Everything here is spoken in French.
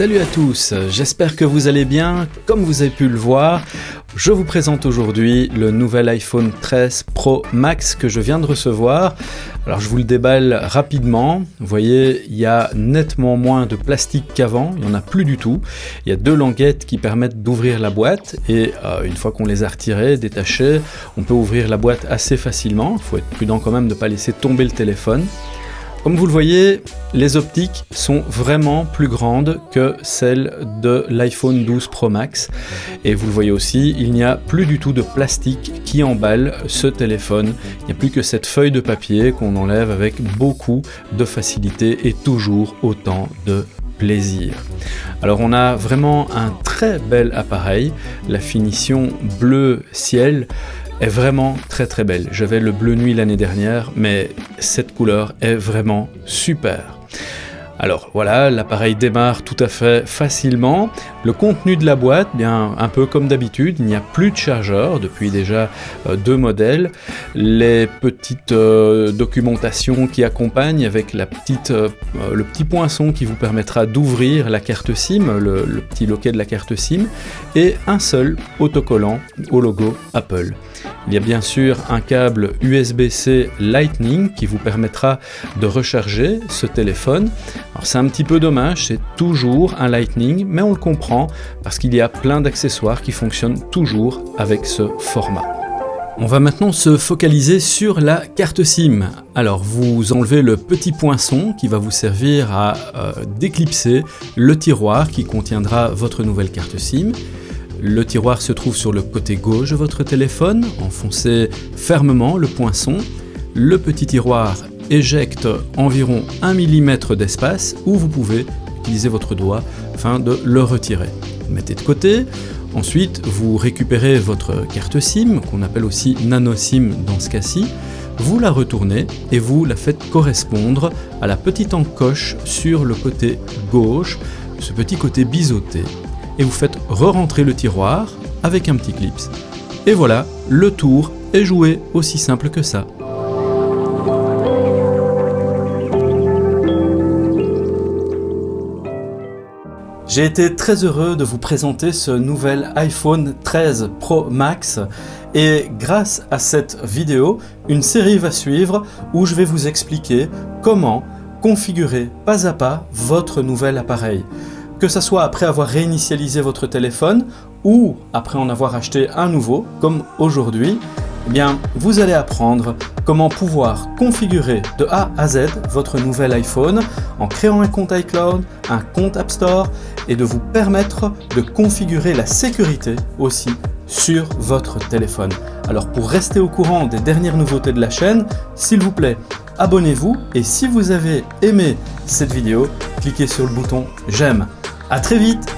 Salut à tous, j'espère que vous allez bien. Comme vous avez pu le voir, je vous présente aujourd'hui le nouvel iPhone 13 Pro Max que je viens de recevoir. Alors je vous le déballe rapidement. Vous voyez, il y a nettement moins de plastique qu'avant, il n'y en a plus du tout. Il y a deux languettes qui permettent d'ouvrir la boîte et euh, une fois qu'on les a retirées, détachées, on peut ouvrir la boîte assez facilement. Il faut être prudent quand même de ne pas laisser tomber le téléphone. Comme vous le voyez, les optiques sont vraiment plus grandes que celles de l'iPhone 12 Pro Max. Et vous le voyez aussi, il n'y a plus du tout de plastique qui emballe ce téléphone. Il n'y a plus que cette feuille de papier qu'on enlève avec beaucoup de facilité et toujours autant de plaisir. Alors on a vraiment un très bel appareil, la finition bleu ciel est vraiment très très belle. J'avais le bleu nuit l'année dernière, mais cette couleur est vraiment super. Alors voilà, l'appareil démarre tout à fait facilement. Le contenu de la boîte, bien un peu comme d'habitude, il n'y a plus de chargeur depuis déjà euh, deux modèles. Les petites euh, documentations qui accompagnent avec euh, le petit poinçon qui vous permettra d'ouvrir la carte SIM, le, le petit loquet de la carte SIM, et un seul autocollant au logo Apple. Il y a bien sûr un câble USB-C Lightning qui vous permettra de recharger ce téléphone. C'est un petit peu dommage, c'est toujours un Lightning, mais on le comprend parce qu'il y a plein d'accessoires qui fonctionnent toujours avec ce format. On va maintenant se focaliser sur la carte SIM. Alors vous enlevez le petit poinçon qui va vous servir à euh, déclipser le tiroir qui contiendra votre nouvelle carte SIM. Le tiroir se trouve sur le côté gauche de votre téléphone, enfoncez fermement le poinçon. Le petit tiroir éjecte environ 1 mm d'espace où vous pouvez utiliser votre doigt afin de le retirer. mettez de côté, ensuite vous récupérez votre carte SIM, qu'on appelle aussi nano SIM dans ce cas-ci, vous la retournez et vous la faites correspondre à la petite encoche sur le côté gauche, ce petit côté biseauté et vous faites re-rentrer le tiroir avec un petit clips. Et voilà, le tour est joué aussi simple que ça. J'ai été très heureux de vous présenter ce nouvel iPhone 13 Pro Max. Et grâce à cette vidéo, une série va suivre où je vais vous expliquer comment configurer pas à pas votre nouvel appareil. Que ce soit après avoir réinitialisé votre téléphone ou après en avoir acheté un nouveau, comme aujourd'hui, eh bien, vous allez apprendre comment pouvoir configurer de A à Z votre nouvel iPhone en créant un compte iCloud, un compte App Store et de vous permettre de configurer la sécurité aussi sur votre téléphone. Alors pour rester au courant des dernières nouveautés de la chaîne, s'il vous plaît, abonnez-vous et si vous avez aimé cette vidéo, cliquez sur le bouton j'aime. A très vite